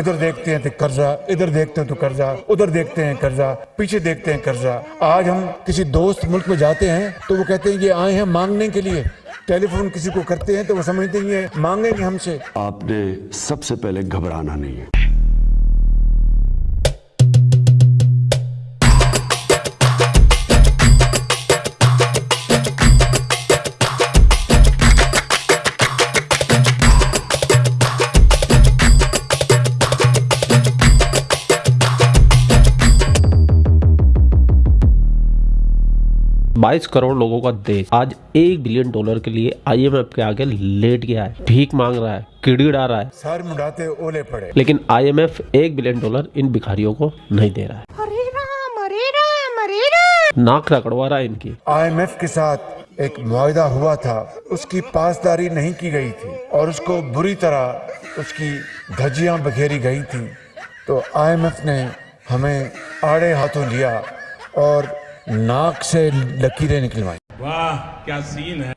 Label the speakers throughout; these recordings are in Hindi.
Speaker 1: इधर देखते हैं तो कर्जा, इधर देखते हैं तो कर्जा, उधर देखते हैं कर्जा, पीछे देखते हैं कर्जा। आज हम किसी दोस्त मुल्क में जाते हैं तो वो कहते हैं ये आए हैं मांगने के लिए। टेलीफोन किसी को करते हैं तो वो समझते हैं मांगेंगे हमसे।
Speaker 2: आपने सबसे पहले घबराना नहीं है।
Speaker 3: बाईस करोड़ लोगों का देश आज एक बिलियन डॉलर के लिए आईएमएफ के आगे लेट गया है भीख मांग रहा है किड़गिड़ा रहा है।
Speaker 1: सर मुड़ाते ओले पड़े।
Speaker 3: लेकिन आईएमएफ एक बिलियन डॉलर इन भिखारियों को नहीं दे रहा है।
Speaker 4: हरे राम हरे राम हरे राम।
Speaker 3: नाक रगड़वा रहा है इनकी।
Speaker 1: आईएमएफ के साथ एक मुआहदा हुआ था उसकी पासदारी नहीं की गई थी और उसको बुरी तरह उसकी धज्जियाँ बखेरी गई थी। तो आईएमएफ ने हमें आड़े हाथों लिया और नाक से लकीरें निकलवाई।
Speaker 5: वाह क्या सीन है?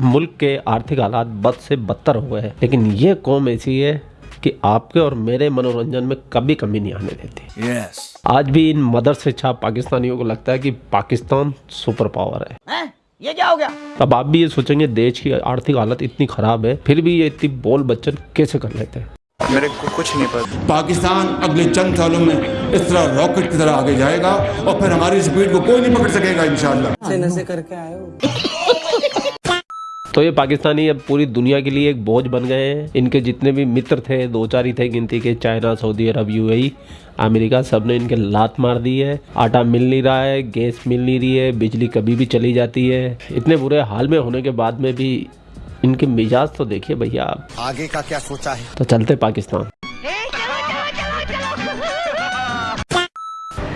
Speaker 3: मुल्क के आर्थिक हालात बद से बदतर हुए हैं लेकिन ये कौम ऐसी है कि आपके और मेरे मनोरंजन में कभी कमी नहीं आने देती।
Speaker 2: यस
Speaker 3: आज भी इन मदर से छाप पाकिस्तानियों को लगता है कि पाकिस्तान सुपर पावर है।
Speaker 4: हैं? ये क्या हो गया?
Speaker 3: अब आप भी ये सोचेंगे देश की आर्थिक हालत इतनी खराब है फिर भी ये इतनी बोल बच्चन कैसे कर लेते हैं?
Speaker 6: मेरे को कुछ नहीं पता।
Speaker 7: पाकिस्तान अगले चंद सालों में इस तरह रॉकेट की तरह आगे जाएगा और फिर हमारी स्पीड को कोई नहीं पकड़ सकेगा इंशाल्लाह।
Speaker 3: तो ये पाकिस्तानी अब पूरी दुनिया के लिए एक बोझ बन गए हैं। इनके जितने भी मित्र थे दो चार ही थे गिनती के China Saudi Arab UAE America सबने इनके लात मार दी है। आटा मिल नहीं रहा है गैस मिल नहीं रही है बिजली कभी भी चली जाती है। इतने बुरे हाल में होने के बाद में भी इनके मिजाज तो देखिए भैया आप।
Speaker 8: आगे का क्या सोचा है?
Speaker 3: तो चलते पाकिस्तान।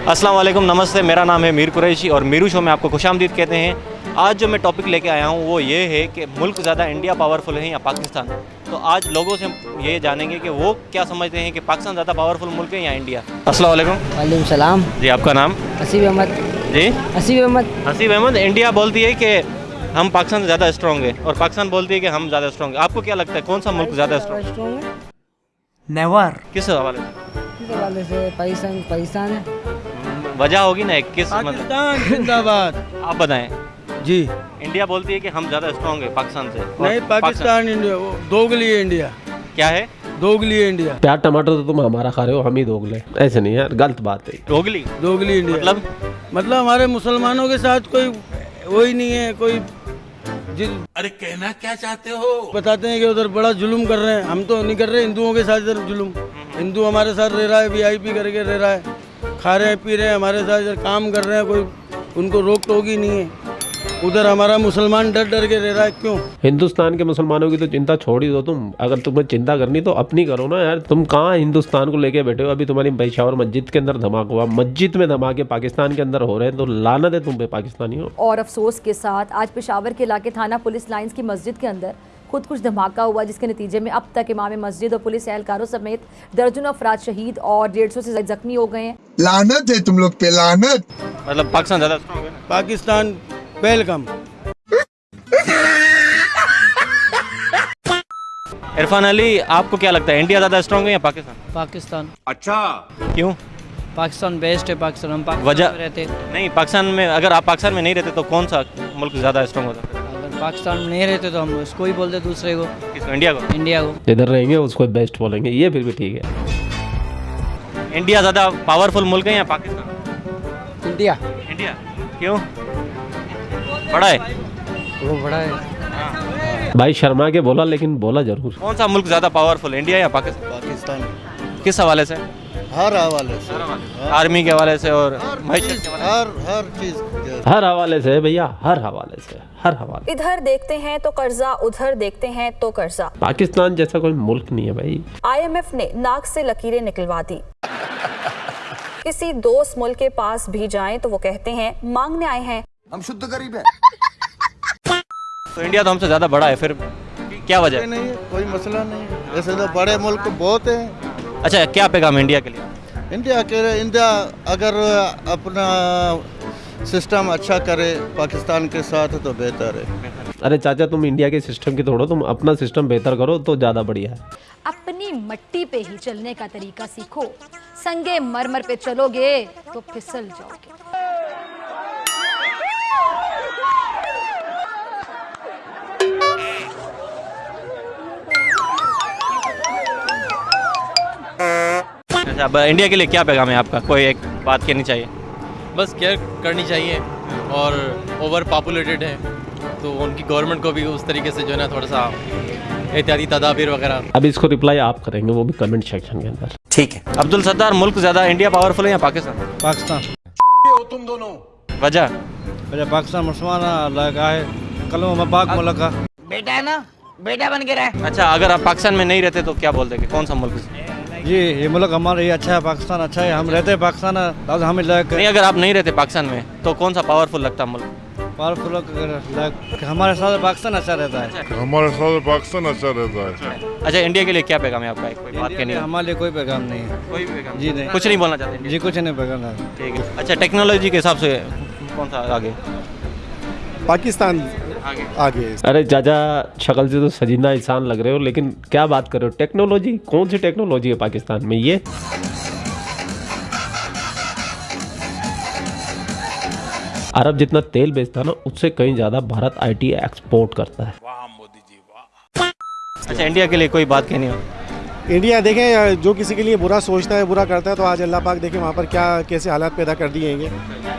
Speaker 6: अस्सलाम वालेकुम नमस्ते मेरा नाम है मीर कुरैशी और मीरू शो में आपको खुश आमदीद कहते हैं। आज जो मैं टॉपिक लेके आया हूँ वो ये है कि मुल्क ज़्यादा इंडिया पावरफुल है या पाकिस्तान? तो आज लोगों से ये जानेंगे कि वो क्या समझते हैं कि पाकिस्तान ज़्यादा पावरफुल मुल्क है या इंडिया? अस्सलाम वालेकुम
Speaker 9: वालेकुम सलाम।
Speaker 6: जी आपका नाम?
Speaker 9: हसीब अहमद।
Speaker 6: जी?
Speaker 9: हसीब अहमद।
Speaker 6: हसीब अहमद इंडिया बोलती है कि हम पाकिस्तान ज़्यादा स्ट्रॉन्ग है और पाकिस्तान बोलती है कि हम ज़्यादा स्ट्रॉन्ग है। आपको क्या लगता है कौन सा मुल्क ज़्यादा स्ट्रॉन्ग है?
Speaker 9: नेवर।
Speaker 6: किस हवाले से?
Speaker 9: से? पाकिस्तान पाकिस्तान है।
Speaker 6: वजह होगी ना एक किस मतलब
Speaker 10: जिंदाबाद।
Speaker 6: आप बताएँ।
Speaker 10: जी।
Speaker 6: इंडिया बोलती है कि हम ज़्यादा स्ट्रॉन्ग है पाकिस्तान से।
Speaker 10: नहीं पाकिस्तान इंडिया वो दोगली है इंडिया।
Speaker 6: क्या है?
Speaker 10: दोगली इंडिया।
Speaker 3: प्याज टमाटर तो तुम हमारा खा रहे हो हम ही दोगले ऐसे नहीं यार गलत बात है।
Speaker 6: दोगली?
Speaker 10: दोगली इंडिया।
Speaker 6: मतलब?
Speaker 10: मतलब हमारे मुसलमानों के साथ कोई वही नहीं है कोई
Speaker 5: अरे कहना क्या चाहते हो?
Speaker 10: बताते हैं कि उधर बड़ा जुल्म कर रहे हैं। हम तो नहीं कर रहे हिंदुओं के साथ इधर जुल्म। हिंदू हमारे साथ रह रहा है वीआईपी करके रह रहा है। खा रहे हैं पी रहे हैं हमारे साथ इधर काम कर रहे हैं कोई उनको रोक टोक ही नहीं है। उधर हमारा मुसलमान डर डर के रह रहा है क्यों?
Speaker 3: हिंदुस्तान के मुसलमानों की तो चिंता छोड़ ही दो तुम। अगर तुम्हें चिंता करनी तो अपनी करो ना यार। तुम कहाँ हिंदुस्तान को लेके बैठे हो? अभी तुम्हारी पेशावर मस्जिद के अंदर धमाका हुआ। मस्जिद में धमाके पाकिस्तान के अंदर हो रहे हैं तो लानत है तुम पे पाकिस्तानी हो
Speaker 11: और अफसोस के साथ आज पेशावर के इलाके थाना पुलिस लाइंस की मस्जिद के अंदर खुद कुछ धमाका हुआ जिसके नतीजे में अब तक इमाम मस्जिद और पुलिस एहलकारों समेत दर्जनों अफराद शहीद और डेढ़ सौ ऐसी जख्मी हो गए हैं।
Speaker 8: लानत है तुम लोग पे लानत।
Speaker 6: मतलब पाकिस्तान ज़्यादा है
Speaker 10: पाकिस्तान वेलकम
Speaker 6: इरफान अली आपको क्या लगता है इंडिया ज़्यादा स्ट्रॉन्ग है या पाकिस्तान?
Speaker 9: पाकिस्तान। अच्छा।
Speaker 6: क्यों?
Speaker 9: पाकिस्तान बेस्ट है पाकिस्तान हम पाकिस्तान
Speaker 6: वजह
Speaker 9: रहते
Speaker 6: नहीं पाकिस्तान में अगर आप पाकिस्तान में नहीं रहते तो कौन सा मुल्क ज़्यादा स्ट्रॉन्ग होता?
Speaker 9: अगर पाकिस्तान में नहीं रहते तो हम उसको ही बोलते दूसरे को।
Speaker 6: किसको? इंडिया को?
Speaker 9: इंडिया को।
Speaker 3: जिधर रहेंगे उसको बेस्ट बोलेंगे। ये फिर भी ठीक है।
Speaker 6: इंडिया ज़्यादा पावरफुल मुल्क है या पाकिस्तान?
Speaker 9: इंडिया।
Speaker 6: इंडिया। क्यों? बड़ा है।
Speaker 9: वो बड़ा है।
Speaker 3: भाई शर्मा के बोला लेकिन बोला ज़रूर।
Speaker 6: कौन सा मुल्क ज़्यादा पावरफुल इंडिया या पाकिस्तान?
Speaker 10: पाकिस्तान।
Speaker 6: किस हवाले से?
Speaker 10: हर हवाले से।
Speaker 6: आर्मी के हवाले से और मैशत के हवाले
Speaker 10: हर हर चीज़
Speaker 3: हर हवाले से भैया हर हवाले से। हर हवाले।
Speaker 11: इधर देखते हैं तो कर्जा उधर देखते हैं तो कर्जा।
Speaker 3: पाकिस्तान जैसा कोई मुल्क नहीं है भाई।
Speaker 11: आईएमएफ ने नाक से लकीरें निकलवा दी। किसी दोस्त मुल्क के पास भी जाएँ तो वो कहते हैं मांगने आए हैं।
Speaker 8: हम शुद्ध गरीब है।
Speaker 6: तो इंडिया तो हमसे ज़्यादा बड़ा है फिर क्या वजह?
Speaker 10: नहीं है कोई मसला नहीं है। ऐसे तो बड़े मुल्क बहुत हैं।
Speaker 6: अच्छा क्या पैगाम इंडिया के लिए?
Speaker 10: इंडिया के इंडिया अगर अपना सिस्टम अच्छा करे पाकिस्तान के साथ तो बेहतर है।
Speaker 3: अरे चाचा तुम इंडिया के सिस्टम की तोड़ो तुम अपना सिस्टम बेहतर करो तो ज़्यादा बढ़िया है।
Speaker 11: अपनी मट्टी पे ही चलने का तरीका सीखो। संगे मरमर पे चलोगे तो फिसल जाओगे।
Speaker 6: अच्छा अब इंडिया के लिए क्या पैगाम है आपका? कोई एक बात कहनी चाहिए?
Speaker 12: बस केयर करनी चाहिए और ओवर पॉपुलेटेड है तो उनकी गवर्नमेंट को भी उस तरीके से जो है ना थोड़ा सा एहतियाती तदाबीर वगैरह।
Speaker 3: अब इसको रिप्लाई आप करेंगे वो भी कमेंट सेक्शन के अंदर।
Speaker 6: ठीक है। अब्दुल सत्तार मुल्क ज़्यादा इंडिया पावरफुल है या पाकिस्तान?
Speaker 10: पाकिस्तान।
Speaker 5: तुम दोनों।
Speaker 6: वजह?
Speaker 10: मेरे पाकिस्तान मुसलमान अल्लाह का है। कलम पाक मुल्क का
Speaker 4: बेटा है ना? बेटा बन के रहे।
Speaker 6: अच्छा अगर आप पाकिस्तान में नहीं रहते तो क्या बोलते कौन सा मुल्क?
Speaker 10: जी ये मुल्क हमारा ये अच्छा है पाकिस्तान अच्छा है हम रहते हैं पाकिस्तान आज हमें लायक
Speaker 6: नहीं अगर आप नहीं रहते पाकिस्तान में तो कौन सा पावरफुल लगता मुल्क?
Speaker 10: पावरफुल हमारे साथ पाकिस्तान अच्छा रहता है।
Speaker 13: हमारे साथ पाकिस्तान अच्छा रहता है।
Speaker 6: अच्छा इंडिया के लिए क्या पैगाम है आपका? कोई बात कहनी है?
Speaker 10: हमारे लिए कोई पैगाम नहीं है।
Speaker 6: कोई पैगाम
Speaker 10: जी नहीं।
Speaker 6: कुछ नहीं बोलना चाहते
Speaker 10: जी कुछ नहीं पैगाम
Speaker 6: ठीक है। अच्छा टेक्नोलॉजी के हिसाब से कौन सा आगे?
Speaker 13: पाकिस्तान।
Speaker 6: आगे।
Speaker 13: आगे।
Speaker 3: अरे चाचा शक्ल से तो सजीना इंसान लग रहे हो लेकिन क्या बात कर रहे हो? टेक्नोलॉजी कौन सी टेक्नोलॉजी है पाकिस्तान में? ये? अरब जितना तेल बेचता है ना उससे कहीं ज़्यादा भारत आईटी एक्सपोर्ट करता है।
Speaker 6: वाह मोदी जी वाह अच्छा इंडिया के लिए कोई बात कहनी हो?
Speaker 13: इंडिया देखें जो किसी के लिए बुरा सोचता है बुरा करता है तो आज अल्लाह पाक देखें वहाँ पर क्या कैसे हालात पैदा कर दिए हैं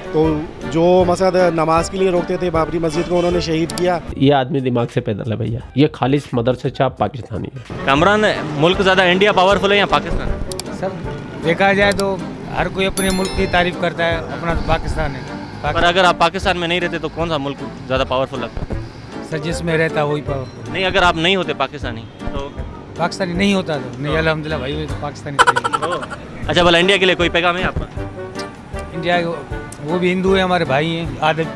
Speaker 13: तो जो मसद नमाज़ के लिए रोकते थे बाबरी मस्जिद को उन्होंने शहीद किया।
Speaker 3: ये आदमी दिमाग से पैदल है भैया। ये खालिश मदर से चाप पाकिस्तानी है।
Speaker 6: कमरान मुल्क ज़्यादा इंडिया पावरफुल है या पाकिस्तान?
Speaker 9: सर देखा जाए तो हर कोई अपने मुल्क की तारीफ़ करता है अपना तो पाकिस्तान है।
Speaker 6: पर अगर आप पाकिस्तान में नहीं रहते तो कौन सा मुल्क ज़्यादा पावरफुल लगता है?
Speaker 9: सर जिसमें रहता वही पावरफुल
Speaker 6: नहीं अगर आप नहीं होते पाकिस्तानी तो
Speaker 9: पाकिस्तानी नहीं होता तो। नहीं अलहमदिल्ला भाई वो तो पाकिस्तानी
Speaker 6: अच्छा भला इंडिया के लिए कोई पैगाम है आपका?
Speaker 9: इंडिया वो भी हिंदू है हमारे भाई हैं आदत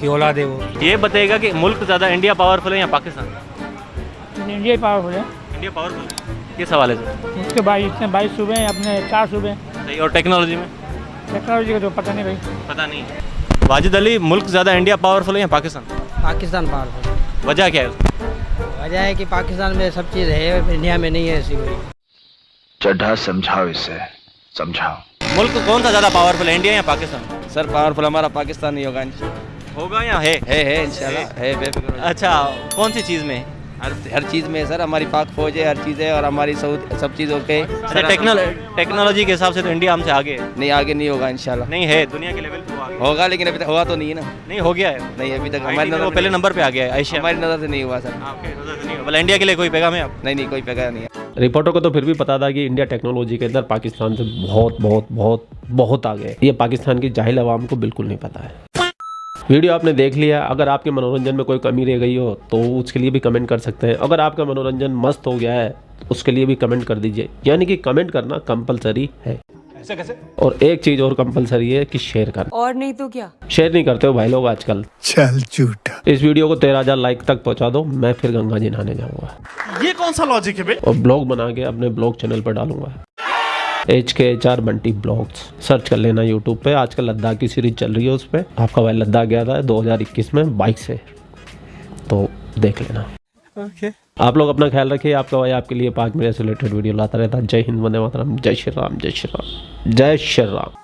Speaker 9: की औलाद है वो।
Speaker 6: ये बताएगा कि मुल्क ज़्यादा इंडिया पावरफुल है या पाकिस्तान?
Speaker 9: इंडिया पावरफुल है।
Speaker 6: इंडिया पावरफुल है? किस हवाले से
Speaker 9: उसके भाई इतने बाईस सूबे हैं अपने चार सूबे
Speaker 6: सही और टेक्नोलॉजी में?
Speaker 9: टेक्नोलॉजी का तो पता नहीं भाई।
Speaker 6: पता नहीं। वाजिद अली मुल्क ज़्यादा इंडिया पावरफुल है या पाकिस्तान?
Speaker 9: पाकिस्तान पावरफुल।
Speaker 6: वजह क्या है
Speaker 9: वजह है कि पाकिस्तान में सब चीज़ है इंडिया में नहीं है ऐसी कोई।
Speaker 2: चड्ढा समझाओ इसे समझाओ।
Speaker 6: मुल्क कौन सा ज़्यादा पावरफुल है इंडिया या पाकिस्तान?
Speaker 10: सर पावरफुल हमारा पाकिस्तान ही होगा
Speaker 6: होगा या है?
Speaker 10: है है इंशाल्लाह। है। बेफिक्र
Speaker 6: अच्छा कौन सी चीज़ में?
Speaker 10: हर हर चीज़ में सर हमारी पाक फौज है हर चीज़ है और हमारी सब चीज़ ओके
Speaker 6: अच्छा टेक्नोलॉजी के हिसाब से तो इंडिया हमसे आगे है।
Speaker 10: नहीं आगे नहीं होगा इंशाल्लाह।
Speaker 6: नहीं है दुनिया के लेवल पे आगे
Speaker 10: होगा लेकिन अभी तक हुआ तो नहीं है ना।
Speaker 6: नहीं हो गया है।
Speaker 10: नहीं अभी तक
Speaker 6: हमारी
Speaker 10: नज़र
Speaker 6: पहले नंबर पे आ गया है एशिया
Speaker 10: हमारी नज़र से नहीं हुआ सर।
Speaker 6: आपके नज़र से नहीं हो। इंडिया के लिए कोई पैगाम है आप?
Speaker 10: नहीं नहीं कोई पैगा नहीं है।
Speaker 3: रिपोर्टर को तो फिर भी पता था कि इंडिया टेक्नोलॉजी के अंदर पाकिस्तान से बहुत बहुत बहुत बहुत आगे है। ये पाकिस्तान की जाहिल आवाम को बिल्कुल नहीं पता है। वीडियो आपने देख लिया अगर आपके मनोरंजन में कोई कमी रह गई हो तो उसके लिए भी कमेंट कर सकते हैं। अगर आपका मनोरंजन मस्त हो गया है तो उसके लिए भी कमेंट कर दीजिए। यानी कि कमेंट करना कंपलसरी है।
Speaker 5: ऐसे कैसे?
Speaker 3: और एक चीज़ और कंपलसरी है कि शेयर करना।
Speaker 11: और नहीं तो क्या?
Speaker 3: शेयर नहीं करते हो भाई लोग आजकल।
Speaker 8: चल झूठा।
Speaker 3: इस वीडियो को तेरह हज़ार लाइक तक पहुँचा दो मैं फिर गंगा जी नहाने जाऊँगा।
Speaker 5: ये कौन सा लॉजिक है बे?
Speaker 3: और ब्लॉग बना के अपने ब्लॉग चैनल पर डालूँगा। H K H R Bunty vlogs search कर लेना यूट्यूब पे। आजकल लद्दाख की सीरीज़ चल रही है उस पर आपका भाई लद्दाख गया था 2021 में बाइक से। तो देख लेना। Okay. आप लोग अपना ख्याल रखिए। आपका भाई आपके लिए पाक मेरे से रिलेटेड वीडियो लाता रहता है। जय हिंद वंदे मातरम। जय श्री राम जय श्री राम। जय श्री राम।